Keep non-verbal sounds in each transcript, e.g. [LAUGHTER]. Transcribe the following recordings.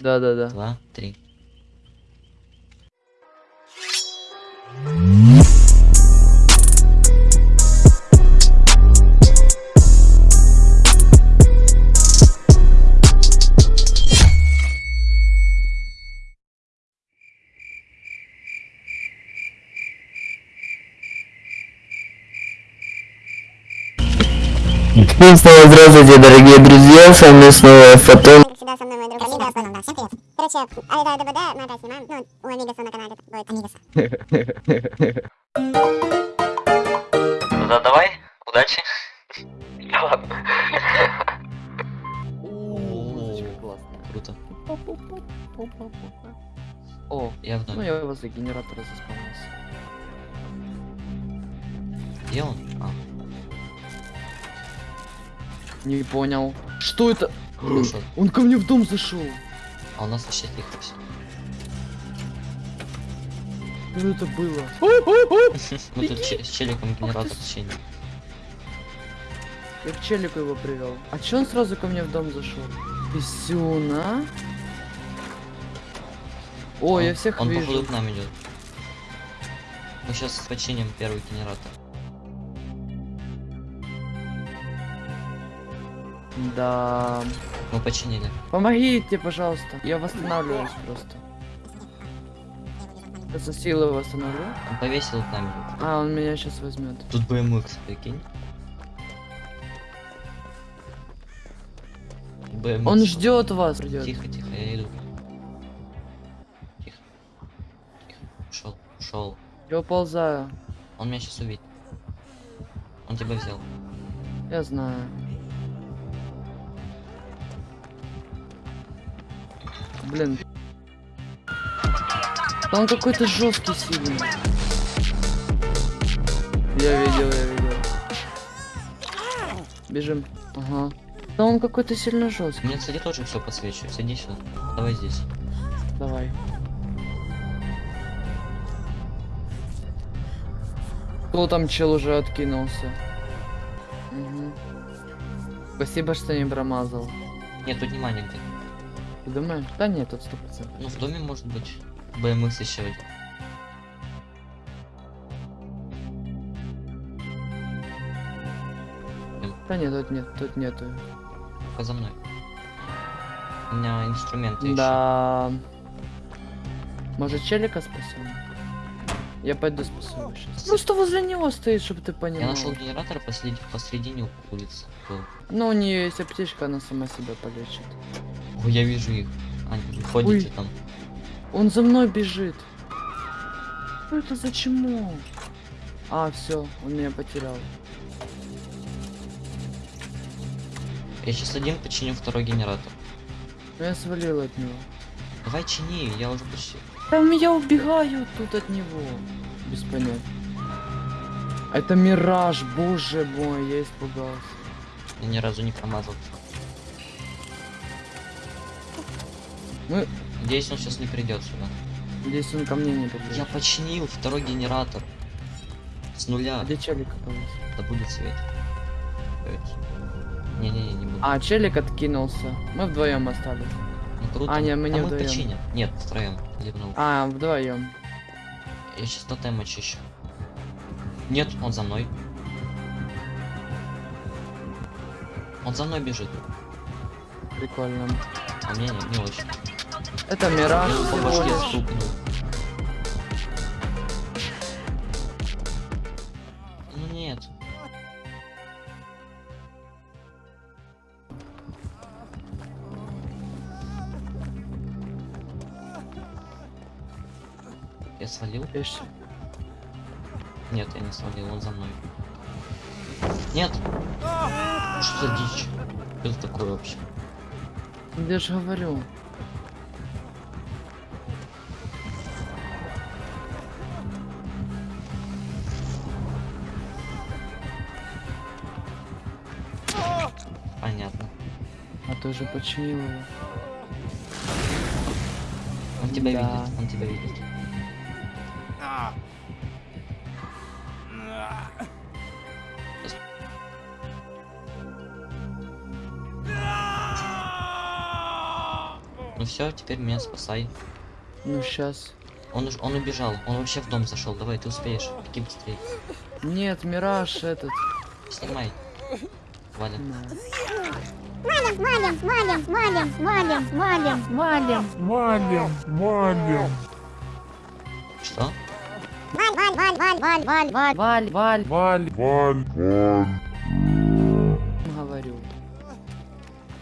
Да-да-да. два, три. И снова здравствуйте, дорогие друзья, с вами снова Фотон. Всегда, со мной мой друг Амиго. Да, да, всем привет. Короче, Авида ДБД мы опять снимаем. Ну, у Амигаса на канале будет Амигаса. Ну да, давай, удачи. Ладно. Музычка классная. Круто. О, Я в ну я возле генератора заспавнился. Где он? А, Не понял. Что это? Он ко мне в дом зашел. А у нас вообще тихо все. Что это было? Мы [LAUGHS] тут че- с челиком генератор течения. Я к челику его привел. А че он сразу ко мне в дом зашел? Писюн, а? О, Он- я всех Он вижу. походу к нам идет. Мы сейчас починим первый генератор. Да. Мы починили. Помогите, пожалуйста. Я восстанавливаюсь просто. Я со силой восстановлю. Он повесил к нам идет. А, он меня сейчас возьмет. Тут BMX, прикинь. BMX. Он ждет вас. Придет. Тихо, тихо, я иду. Тихо. Тихо. Ушел, ушел. Я уползаю. Он меня сейчас увидит. Он тебя взял. Я знаю. Блин. Он какой-то жесткий сильный. Я видел, я видел. Бежим. Ага. Да он какой-то сильно жесткий. Мне, кстати, тоже все подсвечивает. Сиди сюда. Давай здесь. Давай. Кто там чел уже откинулся? Мгм. Спасибо, что не промазал. Нет, тут внимание где. Ты думаешь? Да нет, тут сто процентов. Ну, в доме может быть. BMX еще один. Да нет, тут нет, тут нету. Пока за мной. У меня инструменты еще. Да. Может челика спасем? Я пойду спасу сейчас. Просто возле него стоит, чтобы ты Я понимал. нашел генератор посреди, посредине улицы. был. Ну, у нее есть аптечка, она сама себя полечит. Ой, я вижу их. Они ходите Ой. там. Он за мной бежит. Что это за чмо? А, все, он меня потерял. Я сейчас один починю второй генератор. Но я свалил от него. Давай чини, я уже почти. Там я убегаю тут от него. Без понятия. Это мираж, боже мой, я испугался. Я ни разу не промазал. Мы... Надеюсь, он сейчас не придет сюда. Здесь он ко мне не придет. Я починил второй генератор. С нуля. А где челик оказался? Да будет свет. Не-не-не, не буду. А, челик откинулся. Мы вдвоем остались. Ну круто. а, не, мы не а мы вдвоем. починим. Нет, втроем. Зевнул. А, вдвоем. Я сейчас тотем очищу. Нет, он за мной. Он за мной бежит. Прикольно. А мне не, не очень. Это мираж всего лишь. Ну нет. Я свалил? Пиши. Нет, я не свалил, он за мной. Нет! Что за дичь? Что это такое вообще? Я же говорю. А ты уже починил его. Он тебя Да. видит, он тебя видит. Ну все, теперь меня спасай. Ну сейчас. Он, уж- он убежал, он вообще в дом зашел. Давай, ты успеешь. Беги быстрее. Нет, Мираж этот. Снимай. Валя. На. Валим, валим, валим, валим, валим, валим, валим. Валим, валим, Что? Валь, валь, валь, валь, валь, валь, валь. Валь, валь, валь, валь, говорю.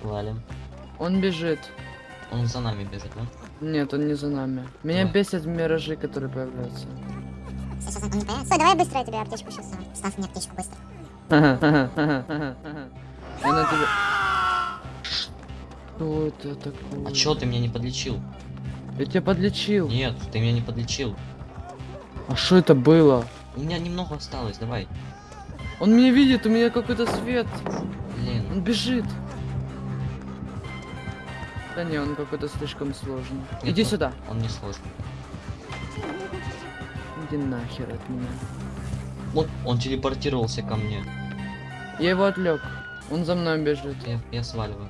Валим. Он бежит. Он за нами бежит, да? Нет, он не за нами. Меня Давай. бесят миражи, которые появляются. Сейчас он не появится. Стой, давай быстро я тебе аптечку сейчас. Ставь мне аптечку быстро. [LAUGHS] Я на тебя... Что это такое? А чё ты меня не подлечил? Я тебя подлечил. Нет, ты меня не подлечил. А что это было? У меня немного осталось, давай. Он меня видит, у меня какой-то свет. Блин. Он бежит. Да не, он какой-то слишком сложный. Нет, Иди он- сюда. Он не сложный. Иди нахер от меня. Он, он телепортировался ко мне. Я его отвлек. Он за мной бежит. Я, я сваливаю.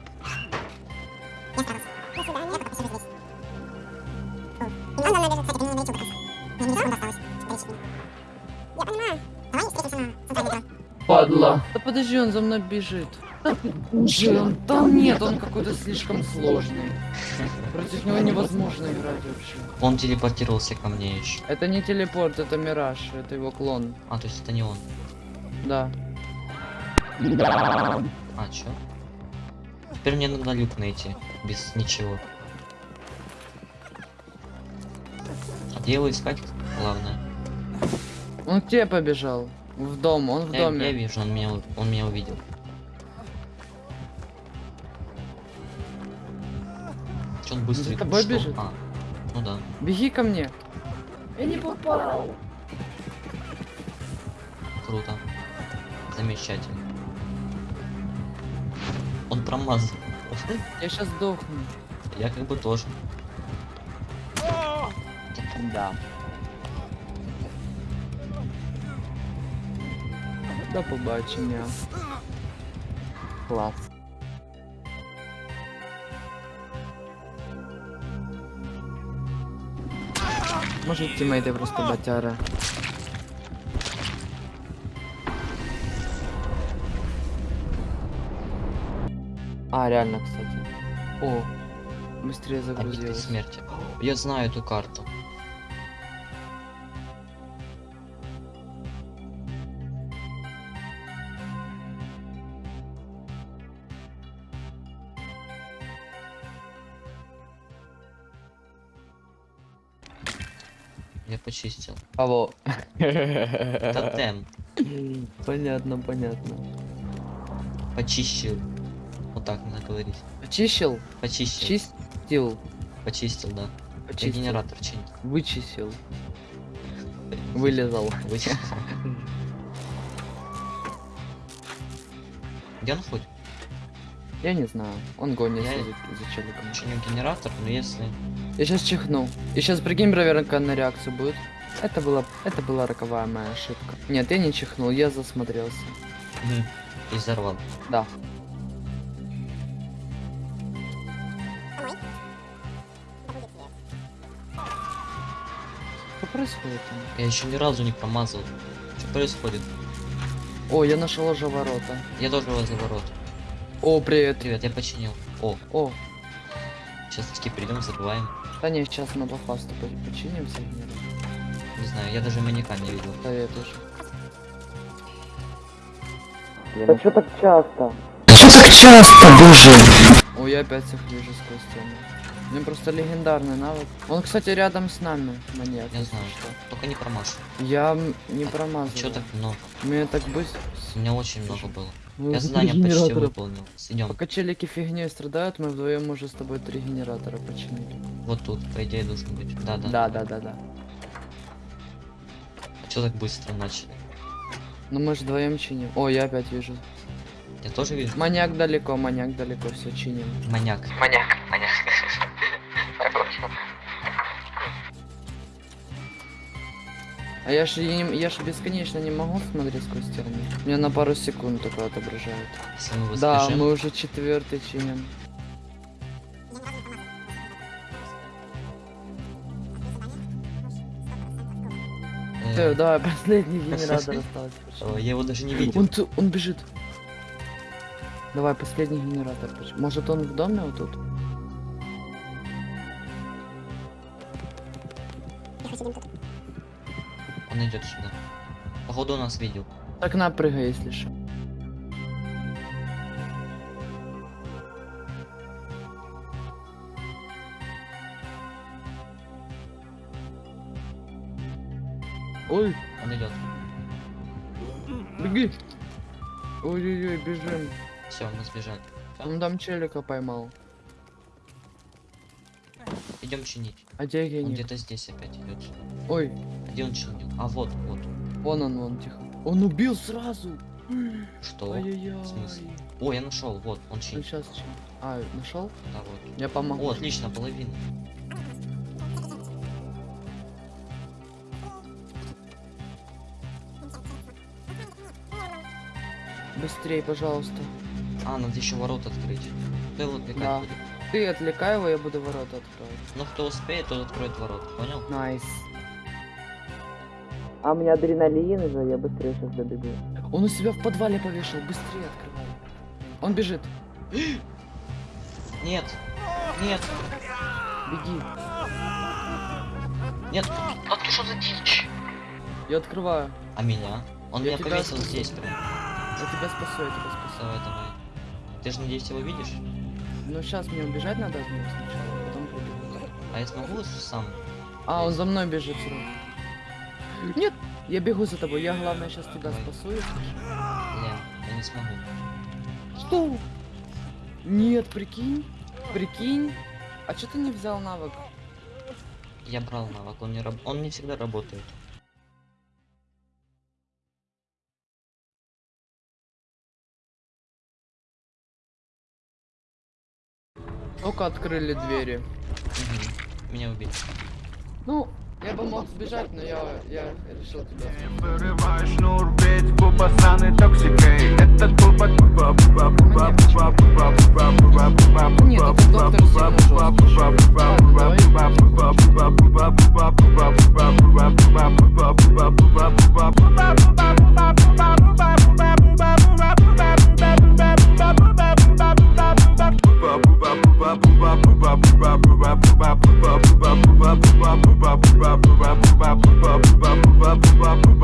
Падла. Да подожди, он за мной бежит. Уже он там нет, он какой-то слишком сложный. Против него невозможно играть вообще. Он телепортировался ко мне еще. Это не телепорт, это мираж, это его клон. А, то есть это не он. Да. А, чё? Теперь мне надо люк найти. Без ничего. А где его искать? Главное. Он к тебе побежал. В дом, он в Я, доме. я вижу, он меня, он меня увидел. Чё он быстрый? За тобой Что? бежит? А, ну да. Беги ко мне. Я не попал. Круто. Замечательно. Он промазал. Я сейчас сдохну. Я как бы тоже. Да. До побачення. Клас. Може тімейти просто батяра. А, реально, кстати. О, быстрее Обитель загрузилось. смерти. Я знаю эту карту. Я почистил. Алло. Тотем. Понятно, понятно. Почищил. Вот так надо говорить. Очищил? Почистил. Чистил? Почистил, да. Я Очистил. генератор чинил. Вычистил. Вылезал. Вычистил. [LAUGHS] Где он хоть? Я не знаю. Он гонится Я- за, за челиком. Чиню генератор, но если... Я сейчас чихну. И сейчас прикинь, проверка на реакцию будет. Это была, это была роковая моя ошибка. Нет, я не чихнул, я засмотрелся. И взорвал. Да. Что происходит? Я еще ни разу не промазал. Что происходит? О, я нашел уже ворота. Я тоже возле ворот. О, привет. Привет, я починил. О, О, сейчас таки придем, взрываем. да не, сейчас фасту по- починимся. Нет, Не знаю, я даже маньяка не видел. Да, я тоже. Да что так часто? Что так часто, боже? О, я опять их вижу сквозь стену. У меня просто легендарный навык. Он, кстати, рядом с нами, маньяк. Я знаю. что. Только не промажь. Я не промазал. Че так много? У меня так быстро. У меня очень много было. Ну, Я задание почти выполнил. Идем. Пока челики фигней страдают, мы вдвоем уже с тобой три генератора починили. Вот тут, по идее, должен быть. Да, да. Да, да, да, да. А что так быстро начали? Ну мы же вдвоем чиним. О, я опять вижу. Я тоже вижу. Маньяк далеко, маньяк далеко, все чиним. Маньяк. Маньяк, А я же, я, ж бесконечно не могу смотреть сквозь стены. Меня на пару секунд только отображают. Да, мы уже четвертый чиним. Все, э, давай [LAUGHS] последний генератор [LAUGHS] остался. Я его даже не видел. Он, он бежит. Давай, последний генератор. Может он в доме вот тут? Я хочу он идет сюда. Походу он нас видел. Так на, прыгай, если что. Ой, Он идет. беги. Ой-ой-ой, бежим. Все, мы сбежали. Он там челика поймал. Идем чинить. А где Он гений? где-то здесь опять идет. Ой, Где он чинил? А вот, вот. вон он, вон, тихо. Он убил сразу. Что? Ай-яй-яй. В смысле? О, я нашел. Вот, он чинит. сейчас чем? А, нашел? Да, вот. Я помогу. О, отлично, половина. Быстрей, пожалуйста. А, надо еще ворот открыть. Его отвлекать Да. Ты отвлекай его, я буду ворота открывать. Ну, кто успеет, тот откроет ворот. Понял? Nice. А у меня адреналин уже, я быстрее сейчас добегу. Он у себя в подвале повешал, быстрее открывай. Он бежит. Нет. Нет. Беги. Нет. А ты что за дичь? Я открываю. А меня? Он Я меня тебя повесил спасу. здесь прям. Я тебя спасу, я тебя спасу. Давай, давай. Ты же, надеюсь, его видишь? Ну сейчас мне убежать надо от него сначала, потом прибегу. А я смогу сам? А, он за мной бежит сразу. Нет, я бегу за тобой. Я главное сейчас тебя спасу. Блин, я не смогу. Что? Нет, прикинь. Прикинь. А что ты не взял навык? Я брал навык, он не раб... он не всегда работает. Только открыли двери. Мгм. Меня убили. Ну, я бы мог сбежать, но я, я решил тебя. Вырываю шнур, ведь буба сраный токсикой Этот буба буба буба буба буба буба буба буба буба Нет, это доктор сильно жёсткий.